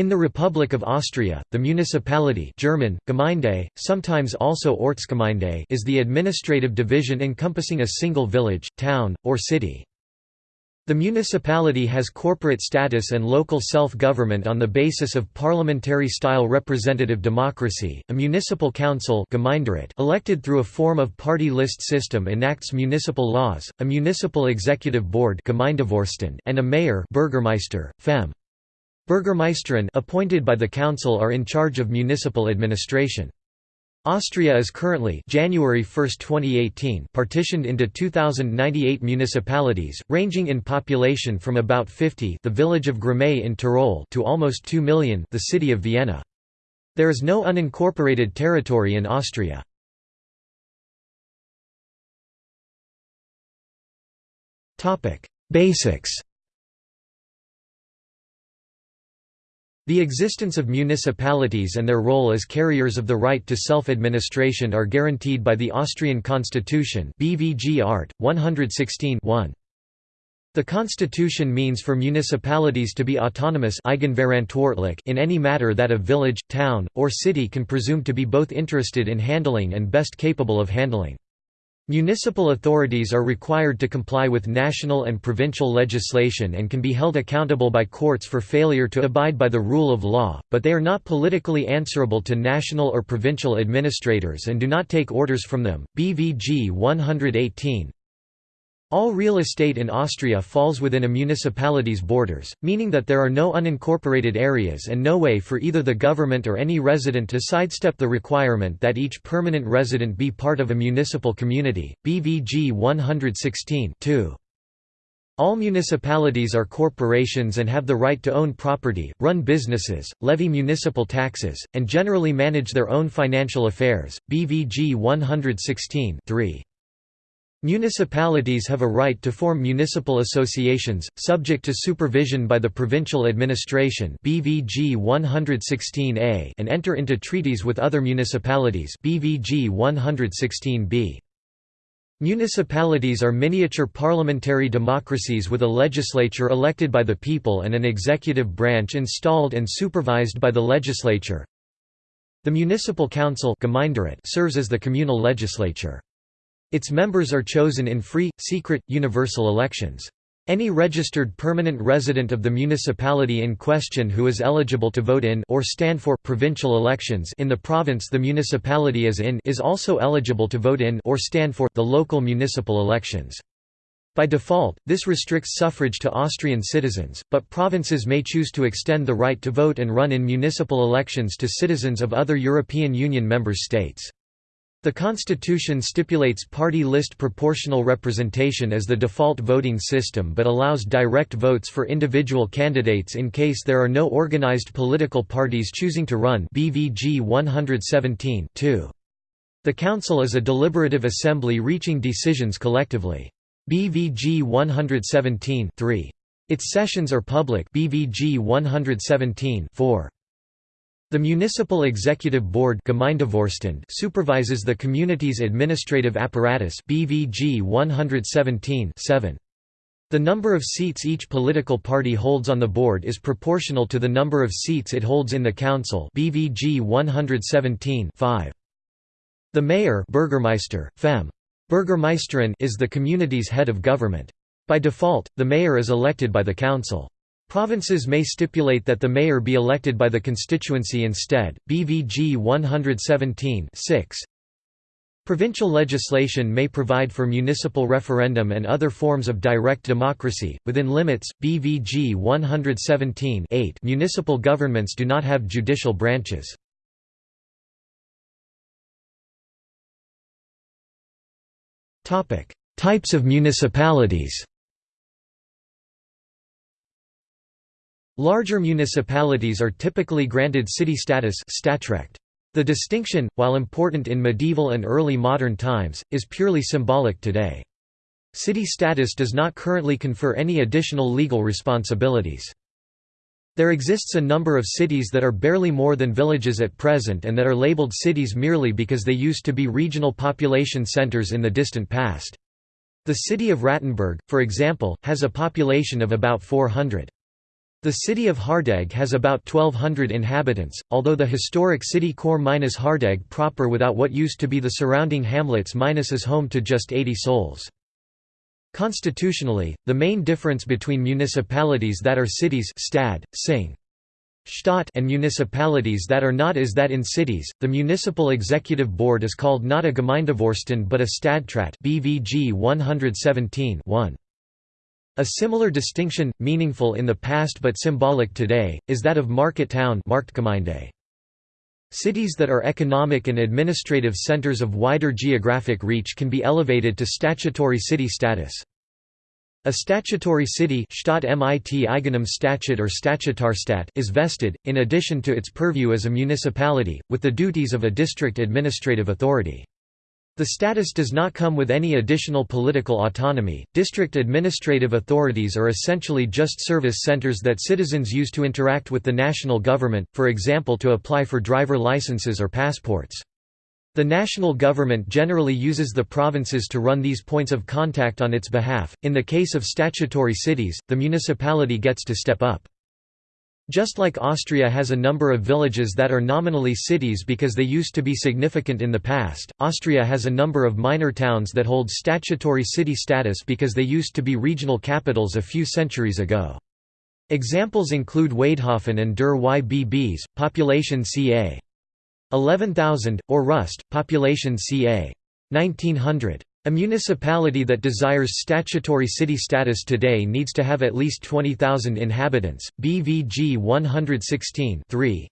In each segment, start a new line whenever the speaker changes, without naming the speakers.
In the Republic of Austria, the municipality German, Gemeinde, sometimes also Ortsgemeinde is the administrative division encompassing a single village, town, or city. The municipality has corporate status and local self-government on the basis of parliamentary-style representative democracy. A municipal council elected through a form of party list system enacts municipal laws, a municipal executive board and a mayor Bürgermeister, Fem. Bürgermeisterin appointed by the council are in charge of municipal administration. Austria is currently January 1, 2018 partitioned into 2098 municipalities, ranging in population from about 50 the village of Gramais in Tyrol to almost 2 million the city of Vienna. There is no unincorporated territory in Austria. Basics The existence of municipalities and their role as carriers of the right to self-administration are guaranteed by the Austrian Constitution BVG Art. 116 -1. The constitution means for municipalities to be autonomous in any matter that a village, town, or city can presume to be both interested in handling and best capable of handling. Municipal authorities are required to comply with national and provincial legislation and can be held accountable by courts for failure to abide by the rule of law, but they are not politically answerable to national or provincial administrators and do not take orders from them. BVG 118 all real estate in Austria falls within a municipality's borders, meaning that there are no unincorporated areas and no way for either the government or any resident to sidestep the requirement that each permanent resident be part of a municipal community. BVG 116 -2. All municipalities are corporations and have the right to own property, run businesses, levy municipal taxes, and generally manage their own financial affairs. BVG 116 -3. Municipalities have a right to form municipal associations, subject to supervision by the provincial administration BVG 116A and enter into treaties with other municipalities BVG 116B. Municipalities are miniature parliamentary democracies with a legislature elected by the people and an executive branch installed and supervised by the legislature. The municipal council serves as the communal legislature. Its members are chosen in free, secret, universal elections. Any registered permanent resident of the municipality in question who is eligible to vote in or stand for provincial elections in the province the municipality is in is also eligible to vote in or stand for the local municipal elections. By default, this restricts suffrage to Austrian citizens, but provinces may choose to extend the right to vote and run in municipal elections to citizens of other European Union member states. The constitution stipulates party list proportional representation as the default voting system but allows direct votes for individual candidates in case there are no organized political parties choosing to run BVG 117 -2. The council is a deliberative assembly reaching decisions collectively. BVG 117 -3. Its sessions are public BVG 117 -4. The Municipal Executive Board supervises the community's administrative apparatus BVG 117 -7. The number of seats each political party holds on the board is proportional to the number of seats it holds in the council BVG 117 -5. The mayor Bürgermeister, Fem. Bürgermeisterin is the community's head of government. By default, the mayor is elected by the council. Provinces may stipulate that the mayor be elected by the constituency instead. BVG 117 6. Provincial legislation may provide for municipal referendum and other forms of direct democracy, within limits. BVG 117 8 Municipal governments do not have judicial branches. Types of municipalities Larger municipalities are typically granted city status The distinction, while important in medieval and early modern times, is purely symbolic today. City status does not currently confer any additional legal responsibilities. There exists a number of cities that are barely more than villages at present and that are labeled cities merely because they used to be regional population centers in the distant past. The city of Rattenberg, for example, has a population of about 400. The city of Hardegg has about 1,200 inhabitants, although the historic city core minus Hardegg proper without what used to be the surrounding hamlets minus is home to just 80 souls. Constitutionally, the main difference between municipalities that are cities stad, sing, Stadt and municipalities that are not is that in cities, the municipal executive board is called not a Gemeindevorstand but a Stadtrat BVG 117 1. A similar distinction, meaningful in the past but symbolic today, is that of market town Cities that are economic and administrative centers of wider geographic reach can be elevated to statutory city status. A statutory city or Statutarstadt is vested, in addition to its purview as a municipality, with the duties of a district administrative authority. The status does not come with any additional political autonomy. District administrative authorities are essentially just service centers that citizens use to interact with the national government, for example to apply for driver licenses or passports. The national government generally uses the provinces to run these points of contact on its behalf. In the case of statutory cities, the municipality gets to step up. Just like Austria has a number of villages that are nominally cities because they used to be significant in the past, Austria has a number of minor towns that hold statutory city status because they used to be regional capitals a few centuries ago. Examples include Waidhofen an der Ybbs, population ca. 11,000, or Rust, population ca. 1900. A municipality that desires statutory city status today needs to have at least 20,000 inhabitants. BVG 116 3.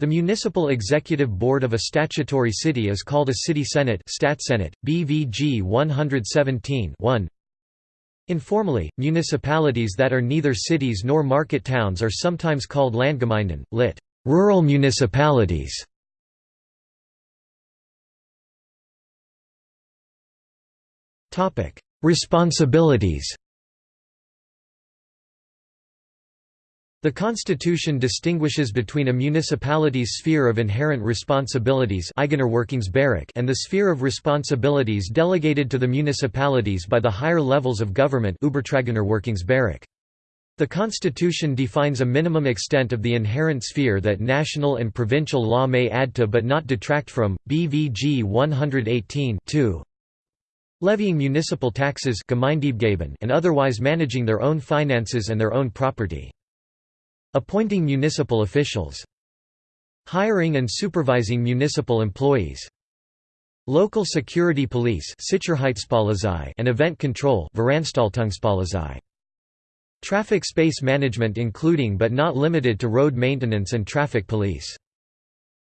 The municipal executive board of a statutory city is called a city senate, Stadtsenat, BVG 117 1. Informally, municipalities that are neither cities nor market towns are sometimes called Landgemeinden, lit. rural municipalities. Responsibilities The Constitution distinguishes between a municipality's sphere of inherent responsibilities and the sphere of responsibilities delegated to the municipalities by the higher levels of government The Constitution defines a minimum extent of the inherent sphere that national and provincial law may add to but not detract from, BVG 118 2 levying municipal taxes and otherwise managing their own finances and their own property. Appointing municipal officials. Hiring and supervising municipal employees. Local security police and event control Traffic space management including but not limited to road maintenance and traffic police.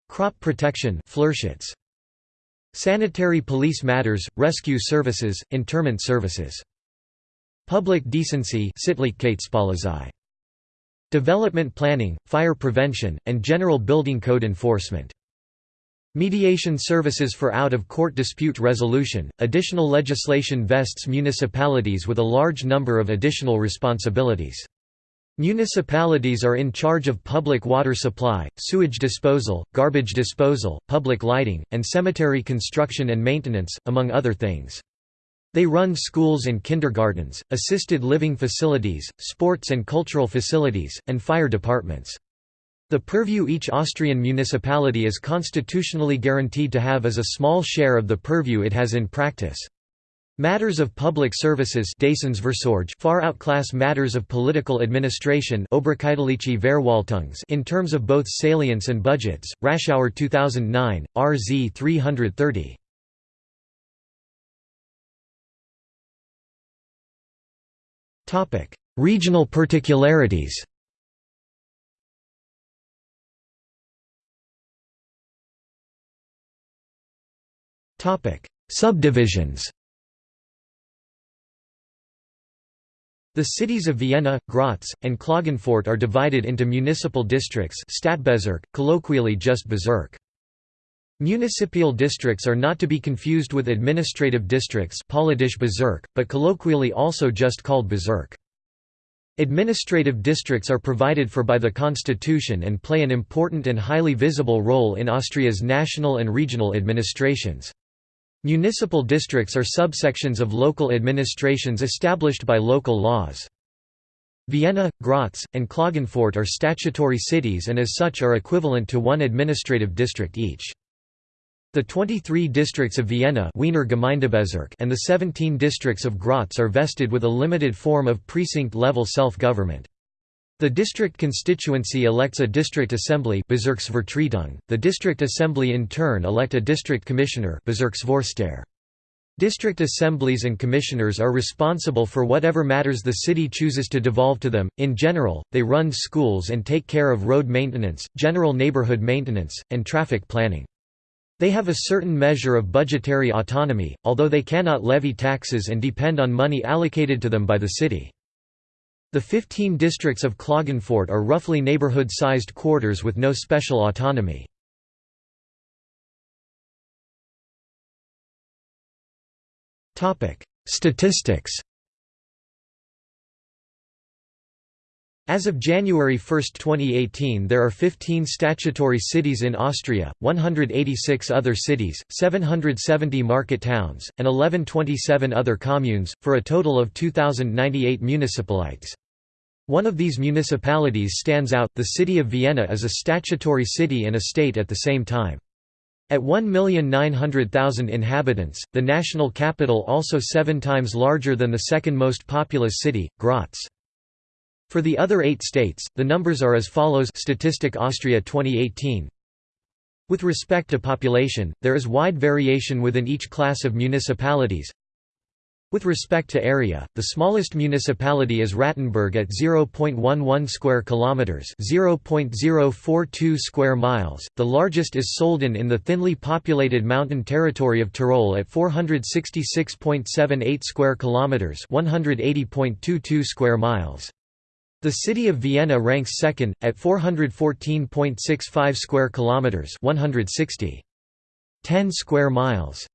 Crop protection Sanitary police matters, rescue services, interment services. Public decency Development planning, fire prevention, and general building code enforcement. Mediation services for out-of-court dispute resolution. Additional legislation vests municipalities with a large number of additional responsibilities. Municipalities are in charge of public water supply, sewage disposal, garbage disposal, public lighting, and cemetery construction and maintenance, among other things. They run schools and kindergartens, assisted living facilities, sports and cultural facilities, and fire departments. The purview each Austrian municipality is constitutionally guaranteed to have is a small share of the purview it has in practice. Matters of public services far outclass matters of political administration in terms of both salience and budgets. Raschauer 2009, RZ 330. Topic: Regional particularities. Subdivisions. The cities of Vienna, Graz, and Klagenfurt are divided into municipal districts Stadtbezirk, colloquially just Bezirk. Municipal districts are not to be confused with administrative districts Bezirk, but colloquially also just called Bezirk. Administrative districts are provided for by the constitution and play an important and highly visible role in Austria's national and regional administrations. Municipal districts are subsections of local administrations established by local laws. Vienna, Graz, and Klagenfurt are statutory cities and as such are equivalent to one administrative district each. The 23 districts of Vienna Wiener Gemeindebezirk and the 17 districts of Graz are vested with a limited form of precinct-level self-government. The district constituency elects a district assembly. The district assembly in turn elect a district commissioner. District assemblies and commissioners are responsible for whatever matters the city chooses to devolve to them. In general, they run schools and take care of road maintenance, general neighborhood maintenance, and traffic planning. They have a certain measure of budgetary autonomy, although they cannot levy taxes and depend on money allocated to them by the city. The 15 districts of Klagenfurt are roughly neighborhood-sized quarters with no special autonomy. Statistics As of January 1, 2018 there are 15 statutory cities in Austria, 186 other cities, 770 market towns, and 1127 other communes, for a total of 2,098 municipalities. One of these municipalities stands out, the city of Vienna is a statutory city and a state at the same time. At 1,900,000 inhabitants, the national capital also seven times larger than the second most populous city, Graz. For the other eight states, the numbers are as follows Statistik Austria 2018 With respect to population, there is wide variation within each class of municipalities. With respect to area, the smallest municipality is Rattenberg at 0.11 square kilometers, 0.042 square miles. The largest is Sölden in the thinly populated mountain territory of Tyrol at 466.78 square kilometers, 180.22 square miles. The city of Vienna ranks second at 414.65 square kilometers, 160. 10 square miles.